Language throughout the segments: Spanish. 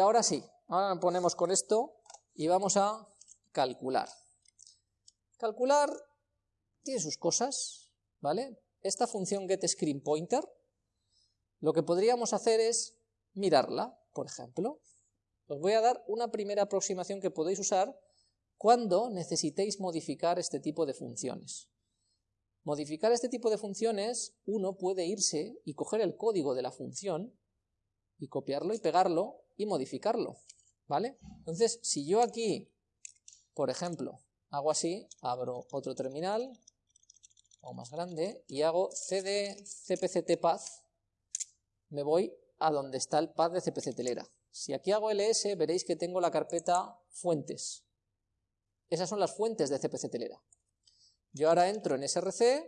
ahora sí, ahora ponemos con esto y vamos a calcular. Calcular tiene sus cosas, ¿vale? Esta función getScreenPointer, lo que podríamos hacer es mirarla, por ejemplo. Os voy a dar una primera aproximación que podéis usar cuando necesitéis modificar este tipo de funciones. Modificar este tipo de funciones, uno puede irse y coger el código de la función y copiarlo y pegarlo y modificarlo, ¿vale? Entonces, si yo aquí, por ejemplo, hago así, abro otro terminal, o más grande, y hago cd cpctpath, me voy a donde está el path de cpctelera. Si aquí hago ls, veréis que tengo la carpeta fuentes. Esas son las fuentes de cpctelera. Yo ahora entro en src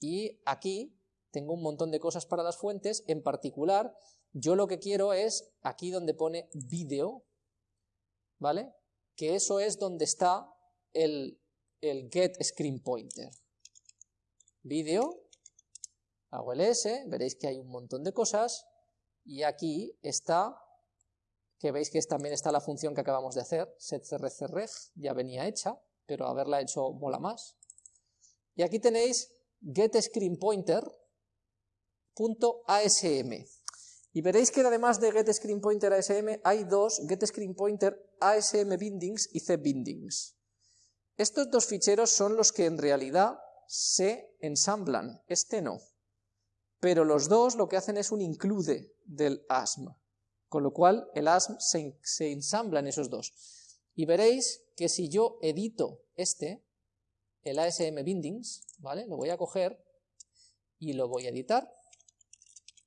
y aquí tengo un montón de cosas para las fuentes, en particular yo lo que quiero es aquí donde pone video, ¿vale? Que eso es donde está el, el get screen pointer. Video, hago ls, veréis que hay un montón de cosas, y aquí está, que veis que también está la función que acabamos de hacer, setcrcreg, ya venía hecha, pero haberla hecho mola más. Y aquí tenéis getScreenPointer.asm. Y veréis que además de getScreenPointerASM hay dos getScreenPointerASMBindings y cbindings. Estos dos ficheros son los que en realidad se ensamblan, este no. Pero los dos lo que hacen es un include del ASM, con lo cual el ASM se, se ensambla en esos dos. Y veréis que si yo edito este, el ASM Bindings, ¿vale? Lo voy a coger y lo voy a editar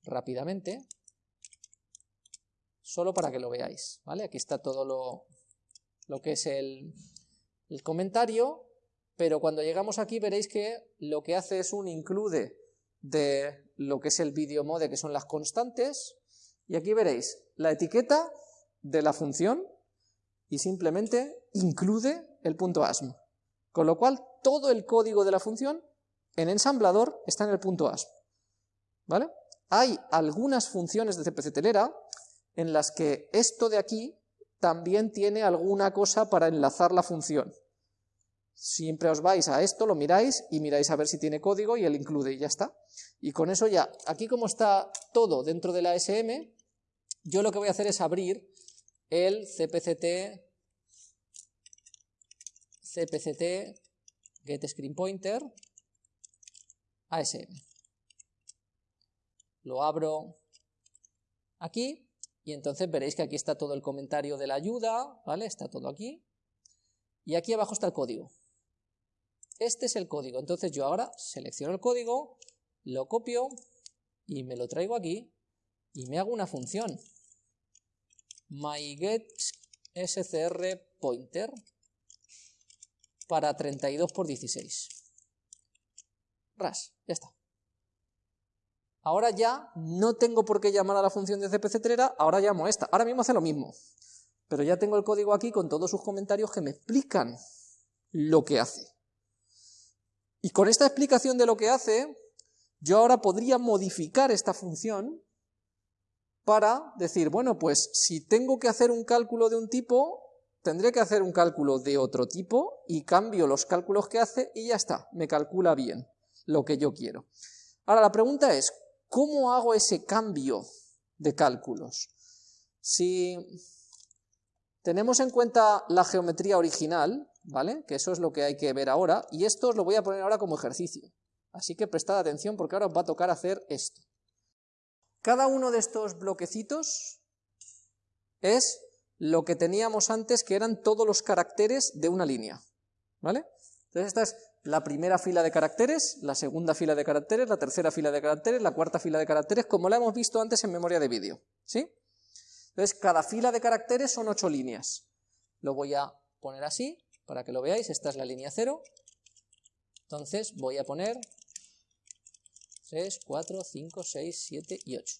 rápidamente, solo para que lo veáis, ¿vale? Aquí está todo lo, lo que es el, el comentario, pero cuando llegamos aquí veréis que lo que hace es un include de lo que es el video mode, que son las constantes, y aquí veréis la etiqueta de la función y simplemente include el punto ASM. Con lo cual, todo el código de la función en ensamblador está en el punto ASP. ¿Vale? Hay algunas funciones de CPC telera en las que esto de aquí también tiene alguna cosa para enlazar la función. Siempre os vais a esto, lo miráis y miráis a ver si tiene código y él incluye y ya está. Y con eso ya, aquí como está todo dentro de la SM, yo lo que voy a hacer es abrir el cpct cpct get screen pointer ASM. Lo abro aquí y entonces veréis que aquí está todo el comentario de la ayuda, ¿vale? Está todo aquí. Y aquí abajo está el código. Este es el código. Entonces yo ahora selecciono el código, lo copio y me lo traigo aquí y me hago una función. myGetScrPointer para 32 por 16. Ras, ya está. Ahora ya no tengo por qué llamar a la función de cpc trera, ahora llamo a esta. Ahora mismo hace lo mismo, pero ya tengo el código aquí con todos sus comentarios que me explican lo que hace. Y con esta explicación de lo que hace, yo ahora podría modificar esta función para decir, bueno, pues si tengo que hacer un cálculo de un tipo, tendré que hacer un cálculo de otro tipo y cambio los cálculos que hace y ya está, me calcula bien lo que yo quiero. Ahora la pregunta es, ¿cómo hago ese cambio de cálculos? Si tenemos en cuenta la geometría original, ¿vale? Que eso es lo que hay que ver ahora, y esto os lo voy a poner ahora como ejercicio. Así que prestad atención porque ahora os va a tocar hacer esto. Cada uno de estos bloquecitos es lo que teníamos antes, que eran todos los caracteres de una línea, ¿vale? Entonces esta es la primera fila de caracteres, la segunda fila de caracteres, la tercera fila de caracteres, la cuarta fila de caracteres, como la hemos visto antes en memoria de vídeo, ¿sí? Entonces cada fila de caracteres son ocho líneas. Lo voy a poner así, para que lo veáis, esta es la línea cero. Entonces voy a poner 3, 4, 5, 6, 7 y 8.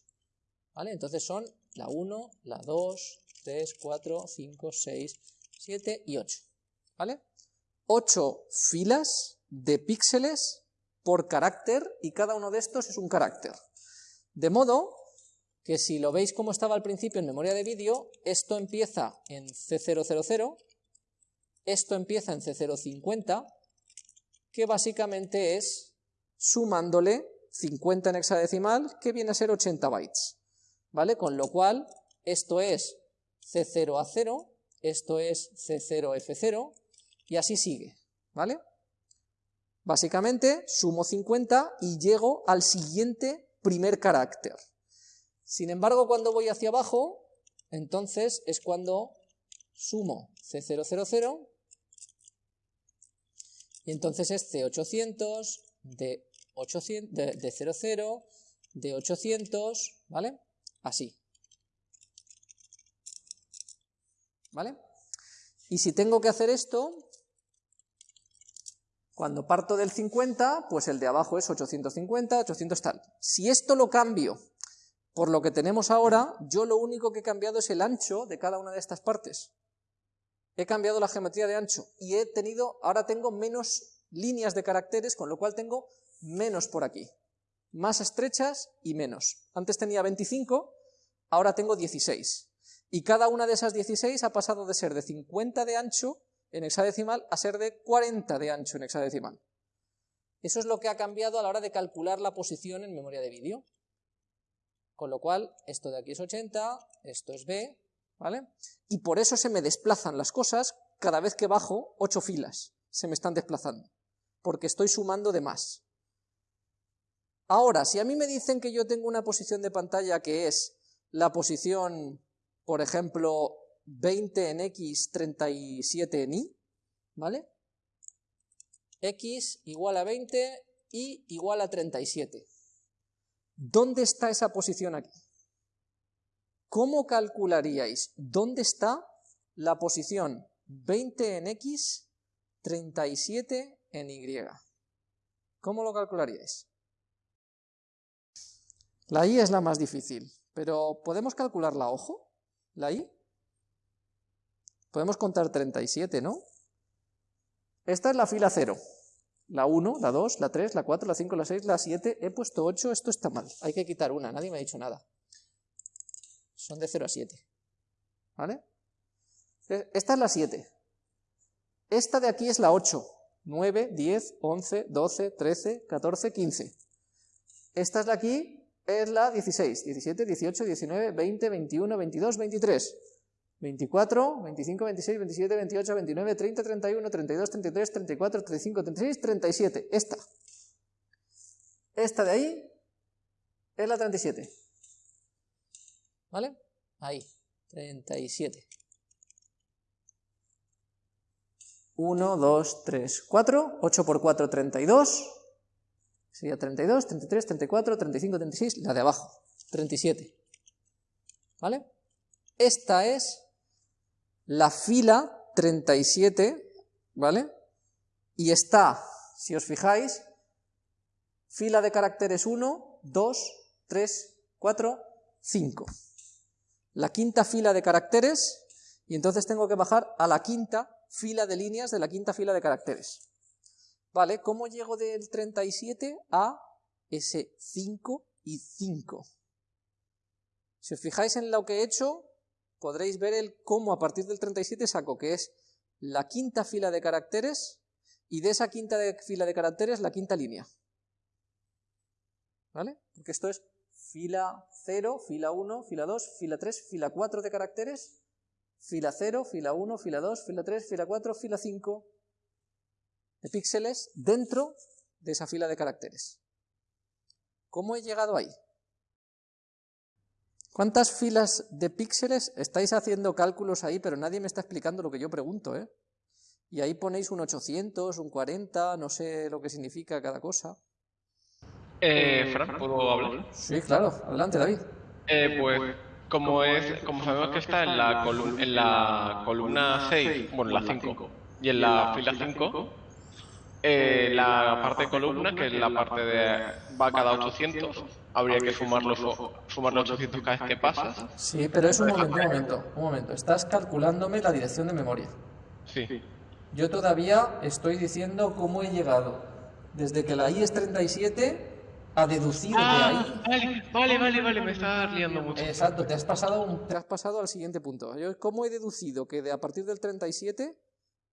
¿Vale? Entonces son la 1, la 2, 3, 4, 5, 6, 7 y 8. ¿Vale? 8 filas de píxeles por carácter y cada uno de estos es un carácter. De modo que si lo veis como estaba al principio en memoria de vídeo, esto empieza en C000, esto empieza en C050, que básicamente es sumándole 50 en hexadecimal, que viene a ser 80 bytes, ¿vale? Con lo cual, esto es C0A0, esto es C0F0, y así sigue, ¿vale? Básicamente, sumo 50 y llego al siguiente primer carácter. Sin embargo, cuando voy hacia abajo, entonces es cuando sumo C000 y entonces es C800, de, 800, de, de 00, de 800, ¿vale? Así. ¿Vale? Y si tengo que hacer esto, cuando parto del 50, pues el de abajo es 850, 800 tal. Si esto lo cambio por lo que tenemos ahora, yo lo único que he cambiado es el ancho de cada una de estas partes. He cambiado la geometría de ancho y he tenido, ahora tengo menos líneas de caracteres, con lo cual tengo menos por aquí. Más estrechas y menos. Antes tenía 25, ahora tengo 16. Y cada una de esas 16 ha pasado de ser de 50 de ancho en hexadecimal a ser de 40 de ancho en hexadecimal. Eso es lo que ha cambiado a la hora de calcular la posición en memoria de vídeo. Con lo cual, esto de aquí es 80, esto es B, ¿vale? Y por eso se me desplazan las cosas cada vez que bajo 8 filas, se me están desplazando, porque estoy sumando de más. Ahora, si a mí me dicen que yo tengo una posición de pantalla que es la posición, por ejemplo, 20 en X, 37 en Y, ¿vale? X igual a 20, Y igual a 37. ¿Dónde está esa posición aquí? ¿Cómo calcularíais dónde está la posición 20 en X, 37 en Y? ¿Cómo lo calcularíais? La Y es la más difícil, pero ¿podemos calcularla a ojo? ¿La Y? Podemos contar 37, ¿no? Esta es la fila 0 la 1, la 2, la 3, la 4, la 5, la 6, la 7, he puesto 8, esto está mal, hay que quitar una, nadie me ha dicho nada. Son de 0 a 7. ¿Vale? Esta es la 7. Esta de aquí es la 8. 9, 10, 11, 12, 13, 14, 15. Esta es de aquí, es la 16. 17, 18, 19, 20, 21, 22, 23. 24, 25, 26, 27, 28, 29, 30, 31, 32, 33, 34, 35, 36, 37. Esta. Esta de ahí es la 37. ¿Vale? Ahí. 37. 1, 2, 3, 4. 8 por 4, 32. Sería 32, 33, 34, 35, 36. La de abajo. 37. ¿Vale? Esta es la fila 37, ¿vale? Y está, si os fijáis, fila de caracteres 1, 2, 3, 4, 5. La quinta fila de caracteres, y entonces tengo que bajar a la quinta fila de líneas de la quinta fila de caracteres. ¿Vale? ¿Cómo llego del 37 a ese 5 y 5? Si os fijáis en lo que he hecho, podréis ver el cómo a partir del 37 saco, que es la quinta fila de caracteres, y de esa quinta fila de caracteres la quinta línea. ¿Vale? Porque esto es fila 0, fila 1, fila 2, fila 3, fila 4 de caracteres, fila 0, fila 1, fila 2, fila 3, fila 4, fila 5 de píxeles dentro de esa fila de caracteres. ¿Cómo he llegado ahí? ¿Cuántas filas de píxeles? Estáis haciendo cálculos ahí, pero nadie me está explicando lo que yo pregunto, ¿eh? Y ahí ponéis un 800, un 40, no sé lo que significa cada cosa. Eh, Fran, ¿puedo hablar? Sí, claro. Adelante, David. Eh, pues, como, es, como sabemos que está en la, en la columna 6, bueno, la 5, y en la fila 5, eh, la parte de columna, que es la parte de va cada 800, habría que sumar los, sumar los 800 cada vez que pasas. Sí, pero es un momento, un momento, un momento. Estás calculándome la dirección de memoria. Sí. Yo todavía estoy diciendo cómo he llegado desde que la I es 37 a deducir de Ah, ahí. vale, vale, vale, vale, me estás liando mucho. Exacto, te has pasado, un- te has pasado al siguiente punto. Yo, ¿Cómo he deducido que de a partir del 37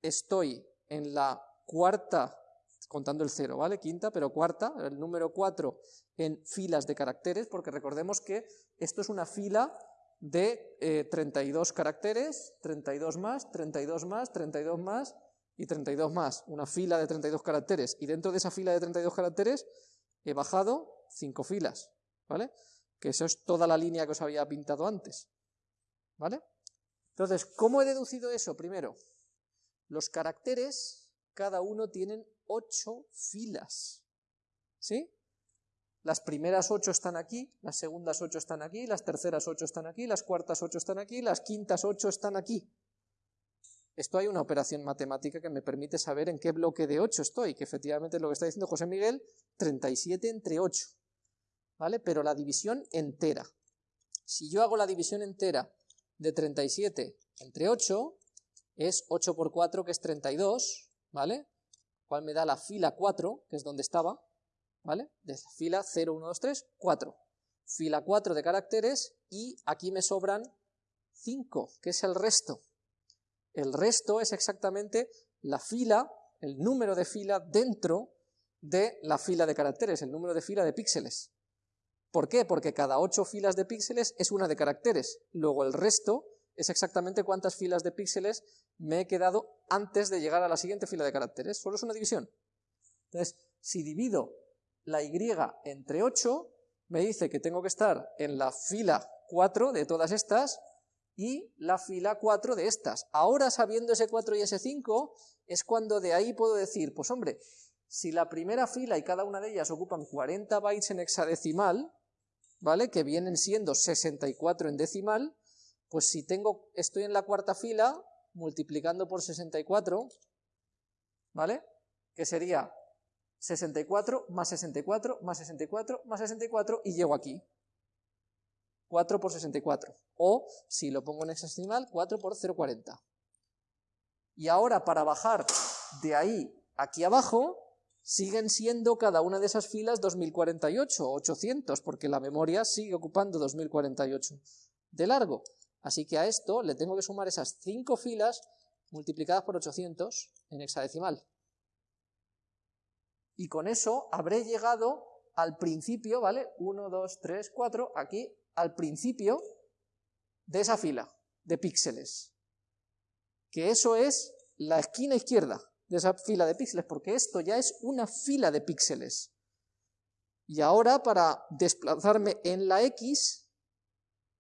estoy en la cuarta, contando el cero, ¿vale? Quinta, pero cuarta, el número 4 en filas de caracteres, porque recordemos que esto es una fila de eh, 32 caracteres, 32 más, 32 más, 32 más y 32 más. Una fila de 32 caracteres. Y dentro de esa fila de 32 caracteres he bajado 5 filas, ¿vale? Que eso es toda la línea que os había pintado antes, ¿vale? Entonces, ¿cómo he deducido eso? Primero, los caracteres, cada uno tienen 8 filas, ¿sí? Las primeras 8 están aquí, las segundas 8 están aquí, las terceras 8 están aquí, las cuartas 8 están aquí, las quintas 8 están aquí. Esto hay una operación matemática que me permite saber en qué bloque de 8 estoy, que efectivamente es lo que está diciendo José Miguel, 37 entre 8, ¿vale? Pero la división entera. Si yo hago la división entera de 37 entre 8, es 8 por 4, que es 32, ¿vale? Cual me da la fila 4, que es donde estaba, ¿vale? De la fila 0, 1, 2, 3, 4. Fila 4 de caracteres y aquí me sobran 5, que es el resto. El resto es exactamente la fila, el número de fila dentro de la fila de caracteres, el número de fila de píxeles. ¿Por qué? Porque cada 8 filas de píxeles es una de caracteres. Luego el resto es exactamente cuántas filas de píxeles me he quedado antes de llegar a la siguiente fila de caracteres. Solo es una división. Entonces, si divido la y entre 8, me dice que tengo que estar en la fila 4 de todas estas y la fila 4 de estas. Ahora, sabiendo ese 4 y ese 5, es cuando de ahí puedo decir, pues hombre, si la primera fila y cada una de ellas ocupan 40 bytes en hexadecimal, ¿vale? Que vienen siendo 64 en decimal, pues si tengo, estoy en la cuarta fila, multiplicando por 64, ¿vale? Que sería 64 más 64 más 64 más 64 y llego aquí. 4 por 64. O, si lo pongo en hexadecimal, 4 por 0,40. Y ahora, para bajar de ahí aquí abajo, siguen siendo cada una de esas filas 2048, 800, porque la memoria sigue ocupando 2048 de largo. Así que a esto le tengo que sumar esas 5 filas multiplicadas por 800 en hexadecimal. Y con eso habré llegado al principio, ¿vale? 1, 2, 3, 4, aquí, al principio de esa fila de píxeles. Que eso es la esquina izquierda de esa fila de píxeles, porque esto ya es una fila de píxeles. Y ahora, para desplazarme en la X,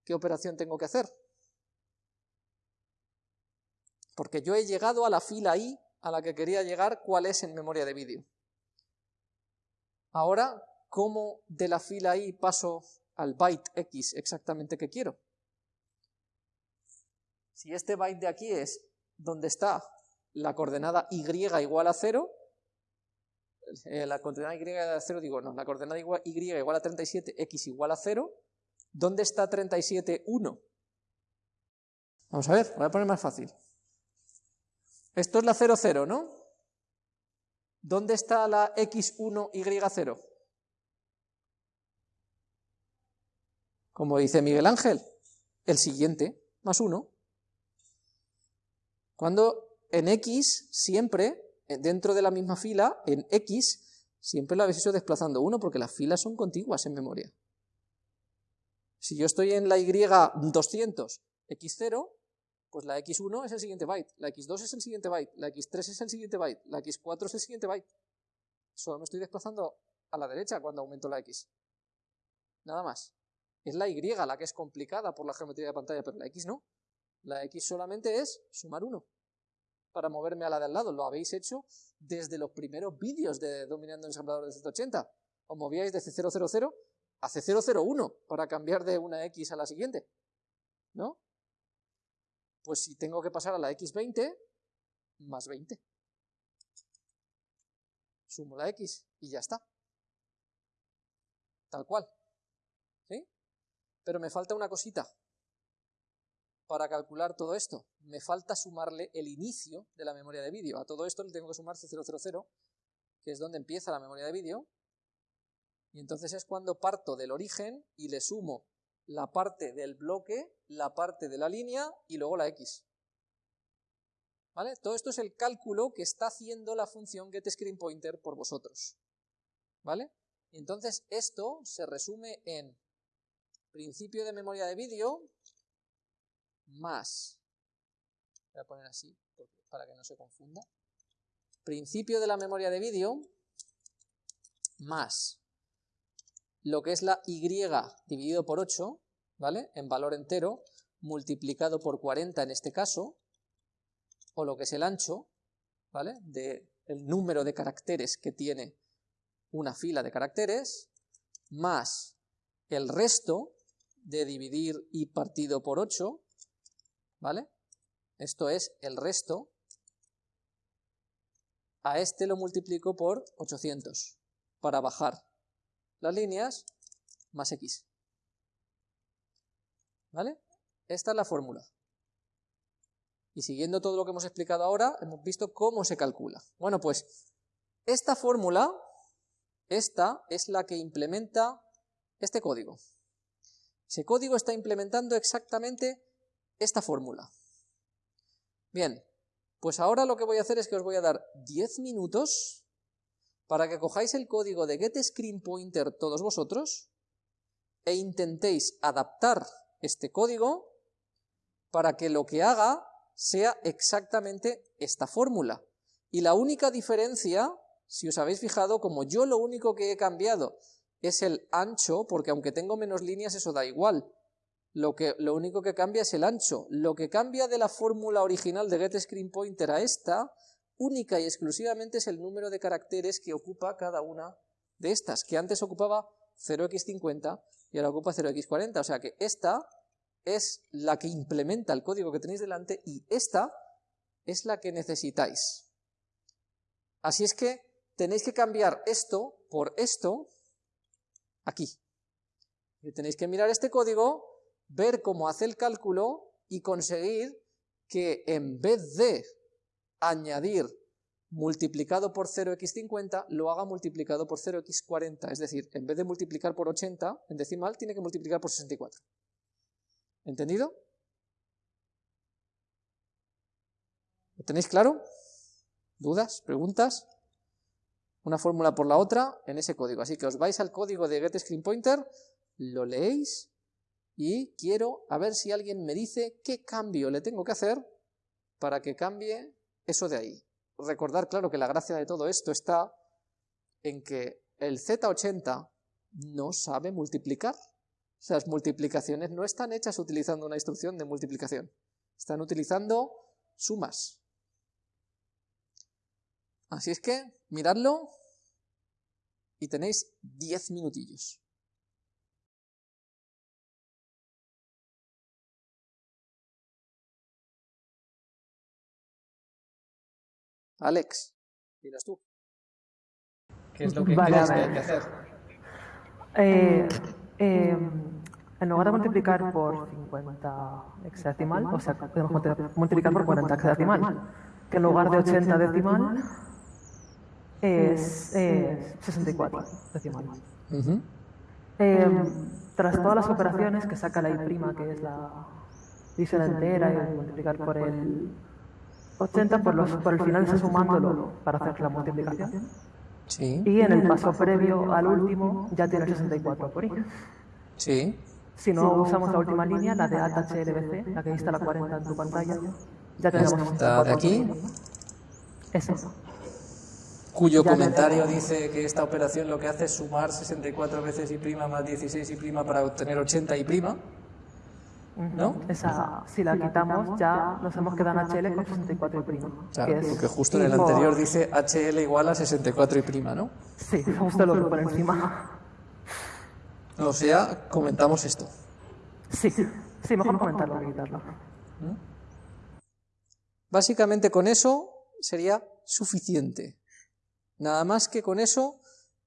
¿qué operación tengo que hacer? Porque yo he llegado a la fila Y a la que quería llegar, ¿cuál es en memoria de vídeo? Ahora, ¿cómo de la fila Y paso al byte X exactamente que quiero? Si este byte de aquí es donde está la coordenada y igual a 0, eh, la coordenada y igual a 0, digo, no, la coordenada y igual a 37, x igual a 0, ¿dónde está 37, 1? Vamos a ver, voy a poner más fácil. Esto es la 0, 0, ¿no? ¿Dónde está la x1, y0? Como dice Miguel Ángel, el siguiente, más 1. Cuando en X siempre, dentro de la misma fila, en X, siempre lo habéis hecho desplazando 1 porque las filas son contiguas en memoria. Si yo estoy en la Y 200, X0, pues la X1 es el siguiente byte, la X2 es el siguiente byte, la X3 es el siguiente byte, la X4 es el siguiente byte. Solo me estoy desplazando a la derecha cuando aumento la X. Nada más. Es la Y la que es complicada por la geometría de pantalla, pero la X no. La X solamente es sumar 1 para moverme a la de al lado. Lo habéis hecho desde los primeros vídeos de Dominando Ensamblador de 180. Os movíais de C000 a C001 para cambiar de una X a la siguiente. ¿No? Pues si tengo que pasar a la X20, más 20. Sumo la X y ya está. Tal cual. ¿Sí? Pero me falta una cosita para calcular todo esto. Me falta sumarle el inicio de la memoria de vídeo. A todo esto le tengo que sumar C000, que es donde empieza la memoria de vídeo. Y entonces es cuando parto del origen y le sumo la parte del bloque, la parte de la línea y luego la x. ¿Vale? Todo esto es el cálculo que está haciendo la función getScreenPointer por vosotros. ¿Vale? Entonces esto se resume en principio de memoria de vídeo más, voy a poner así para que no se confunda, principio de la memoria de vídeo más lo que es la y dividido por 8, ¿vale? En valor entero, multiplicado por 40 en este caso, o lo que es el ancho, ¿vale? De el número de caracteres que tiene una fila de caracteres, más el resto de dividir y partido por 8, ¿vale? Esto es el resto. A este lo multiplico por 800 para bajar las líneas más x. ¿Vale? Esta es la fórmula. Y siguiendo todo lo que hemos explicado ahora, hemos visto cómo se calcula. Bueno, pues esta fórmula, esta es la que implementa este código. Ese código está implementando exactamente esta fórmula. Bien, pues ahora lo que voy a hacer es que os voy a dar 10 minutos para que cojáis el código de getScreenPointer todos vosotros e intentéis adaptar este código para que lo que haga sea exactamente esta fórmula. Y la única diferencia, si os habéis fijado, como yo lo único que he cambiado es el ancho, porque aunque tengo menos líneas eso da igual, lo, que, lo único que cambia es el ancho. Lo que cambia de la fórmula original de getScreenPointer a esta, única y exclusivamente es el número de caracteres que ocupa cada una de estas, que antes ocupaba 0x50 y ahora ocupa 0x40, o sea que esta es la que implementa el código que tenéis delante y esta es la que necesitáis. Así es que tenéis que cambiar esto por esto aquí. Tenéis que mirar este código, ver cómo hace el cálculo y conseguir que en vez de añadir multiplicado por 0x50, lo haga multiplicado por 0x40. Es decir, en vez de multiplicar por 80 en decimal, tiene que multiplicar por 64. ¿Entendido? ¿Lo tenéis claro? ¿Dudas? ¿Preguntas? Una fórmula por la otra en ese código. Así que os vais al código de getScreenPointer, lo leéis y quiero a ver si alguien me dice qué cambio le tengo que hacer para que cambie eso de ahí. Recordar, claro, que la gracia de todo esto está en que el Z80 no sabe multiplicar. Las multiplicaciones no están hechas utilizando una instrucción de multiplicación, están utilizando sumas. Así es que, miradlo y tenéis 10 minutillos. Alex, miras tú. ¿Qué es lo que vale, hay que hacer? Eh, eh, en lugar de multiplicar por 50 hexadecimal, o sea, podemos multiplicar por 40 hexadecimal, que en lugar de 80 decimal es, 64 decimal. Em, tras todas las operaciones que saca la I', que es la división entera, y multiplicar por el 80, por, los, por el final está sumándolo para hacer la multiplicación. Sí. Y en el paso previo al último ya tiene 64 por I. Sí. Si no usamos la última línea, la de HLBC, la que está la 40 en tu pantalla, ya tenemos ¿Está de aquí? Eso. Cuyo comentario dice que esta operación lo que hace es sumar 64 veces y prima más 16 y prima para obtener 80 y prima. ¿No? Esa, si la quitamos, ya nos hemos quedado en HL con 64 y prima. Claro, porque justo en el anterior dice HL igual a 64 y prima, ¿no? Sí, justo lo que por encima. O sea, comentamos esto. Sí, sí, mejor comentarlo que quitarlo. Básicamente con eso sería suficiente. Nada más que con eso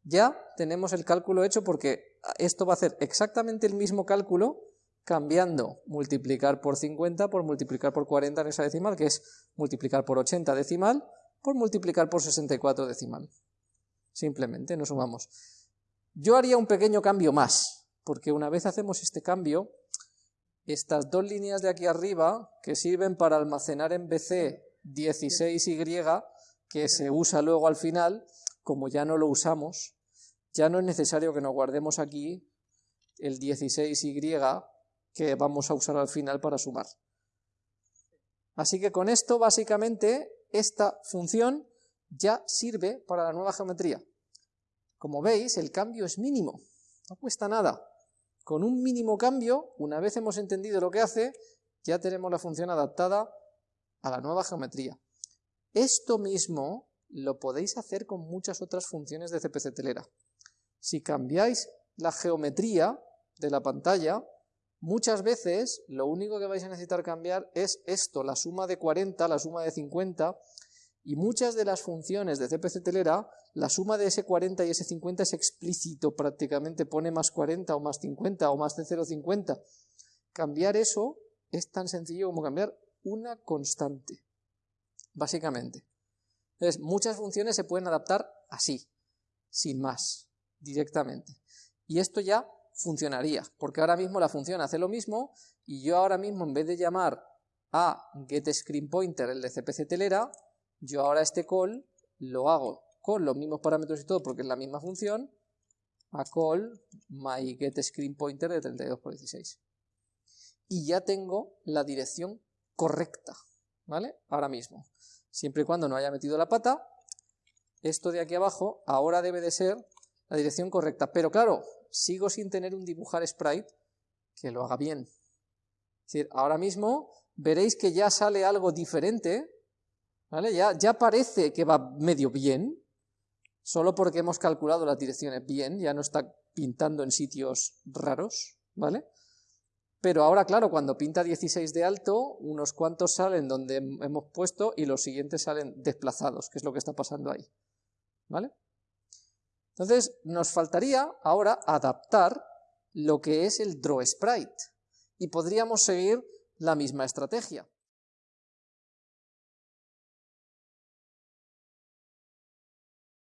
ya tenemos el cálculo hecho porque esto va a hacer exactamente el mismo cálculo cambiando multiplicar por 50 por multiplicar por 40 en esa decimal, que es multiplicar por 80 decimal por multiplicar por 64 decimal. Simplemente nos sumamos Yo haría un pequeño cambio más, porque una vez hacemos este cambio, estas dos líneas de aquí arriba, que sirven para almacenar en BC 16Y, que se usa luego al final, como ya no lo usamos, ya no es necesario que nos guardemos aquí el 16Y que vamos a usar al final para sumar. Así que con esto, básicamente, esta función ya sirve para la nueva geometría. Como veis, el cambio es mínimo, no cuesta nada. Con un mínimo cambio, una vez hemos entendido lo que hace, ya tenemos la función adaptada a la nueva geometría. Esto mismo lo podéis hacer con muchas otras funciones de CPC Telera. Si cambiáis la geometría de la pantalla, muchas veces lo único que vais a necesitar cambiar es esto, la suma de 40, la suma de 50, y muchas de las funciones de CPC Telera, la suma de ese 40 y ese 50 es explícito, prácticamente pone más 40 o más 50 o más de 0,50. Cambiar eso es tan sencillo como cambiar una constante, básicamente. Entonces, muchas funciones se pueden adaptar así, sin más, directamente. Y esto ya funcionaría, porque ahora mismo la función hace lo mismo y yo ahora mismo en vez de llamar a getScreenPointer el de CPC telera, yo ahora este call lo hago con los mismos parámetros y todo porque es la misma función, a call my getScreenPointer de 32 por 16. Y ya tengo la dirección correcta, ¿vale? Ahora mismo. Siempre y cuando no haya metido la pata, esto de aquí abajo ahora debe de ser la dirección correcta. Pero claro, sigo sin tener un dibujar sprite que lo haga bien. Es decir, ahora mismo veréis que ya sale algo diferente, ¿vale? Ya, ya parece que va medio bien, solo porque hemos calculado las direcciones bien, ya no está pintando en sitios raros, ¿vale? Pero ahora, claro, cuando pinta 16 de alto, unos cuantos salen donde hemos puesto y los siguientes salen desplazados, que es lo que está pasando ahí, ¿vale? Entonces, nos faltaría ahora adaptar lo que es el draw sprite y podríamos seguir la misma estrategia.